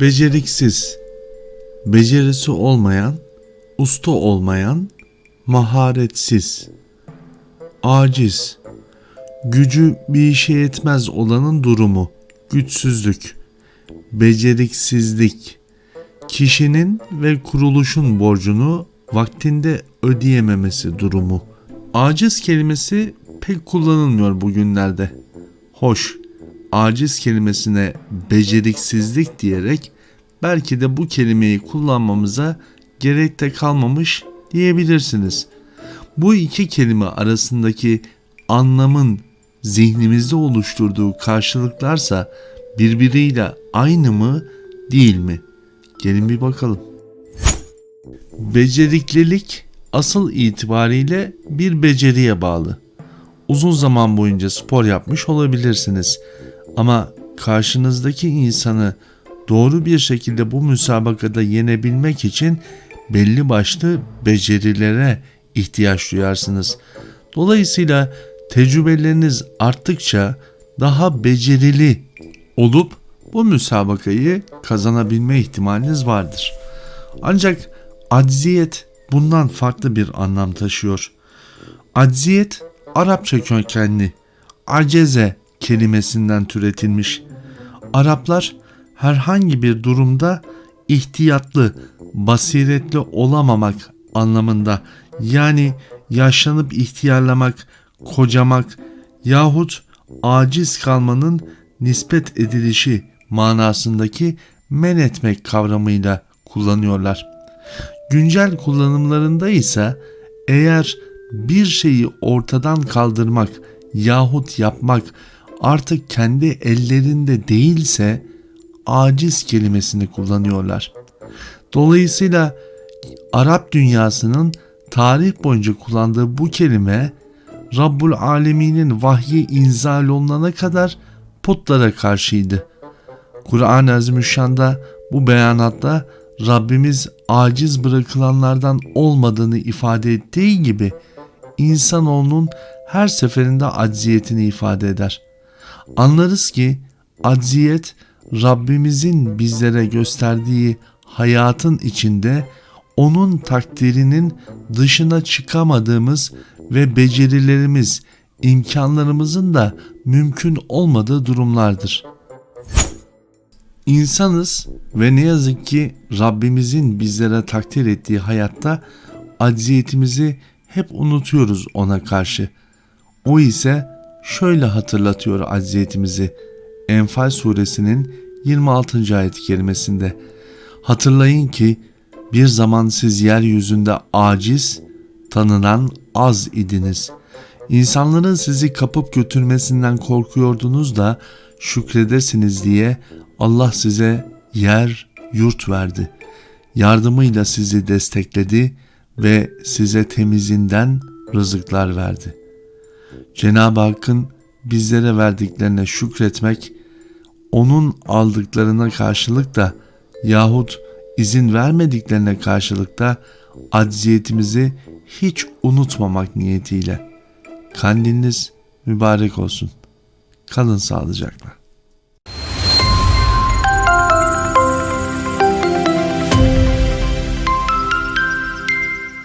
Beceriksiz, becerisi olmayan, usta olmayan, maharetsiz, aciz, gücü bir işe yetmez olanın durumu, güçsüzlük, beceriksizlik, kişinin ve kuruluşun borcunu vaktinde ödeyememesi durumu. Aciz kelimesi pek kullanılmıyor bugünlerde. Hoş, aciz kelimesine beceriksizlik diyerek belki de bu kelimeyi kullanmamıza gerek de kalmamış diyebilirsiniz. Bu iki kelime arasındaki anlamın zihnimizde oluşturduğu karşılıklarsa birbiriyle aynı mı değil mi? Gelin bir bakalım. Beceriklilik asıl itibariyle bir beceriye bağlı. Uzun zaman boyunca spor yapmış olabilirsiniz ama karşınızdaki insanı doğru bir şekilde bu müsabakada yenebilmek için belli başlı becerilere ihtiyaç duyarsınız. Dolayısıyla tecrübeleriniz arttıkça daha becerili olup bu müsabakayı kazanabilme ihtimaliniz vardır. Ancak acziyet bundan farklı bir anlam taşıyor. Acziyet Arapça kökenli aceze kelimesinden türetilmiş. Araplar herhangi bir durumda ihtiyatlı, basiretli olamamak anlamında yani yaşlanıp ihtiyarlamak, kocamak yahut aciz kalmanın nispet edilişi manasındaki men etmek kavramıyla kullanıyorlar. Güncel kullanımlarında ise eğer bir şeyi ortadan kaldırmak yahut yapmak artık kendi ellerinde değilse aciz kelimesini kullanıyorlar. Dolayısıyla Arap dünyasının tarih boyunca kullandığı bu kelime Rabbul Alemin'in vahyi inzal olunana kadar putlara karşıydı. Kur'an-ı Azimüşşan'da bu beyanatta Rabbimiz aciz bırakılanlardan olmadığını ifade ettiği gibi insanoğlunun her seferinde acziyetini ifade eder. Anlarız ki acziyet Rabbimizin bizlere gösterdiği hayatın içinde onun takdirinin dışına çıkamadığımız ve becerilerimiz, imkanlarımızın da mümkün olmadığı durumlardır. İnsanız ve ne yazık ki Rabbimizin bizlere takdir ettiği hayatta acziyetimizi hep unutuyoruz ona karşı. O ise şöyle hatırlatıyor acziyetimizi. Enfal suresinin 26. ayet-i kerimesinde. Hatırlayın ki bir zaman siz yeryüzünde aciz, tanınan az idiniz. İnsanların sizi kapıp götürmesinden korkuyordunuz da şükredesiniz diye Allah size yer, yurt verdi. Yardımıyla sizi destekledi ve size temizinden rızıklar verdi. Cenab-ı Hakk'ın bizlere verdiklerine şükretmek, onun aldıklarına karşılık da yahut izin vermediklerine karşılık da acziyetimizi hiç unutmamak niyetiyle. Kandiliniz mübarek olsun. Kalın sağlıcakla.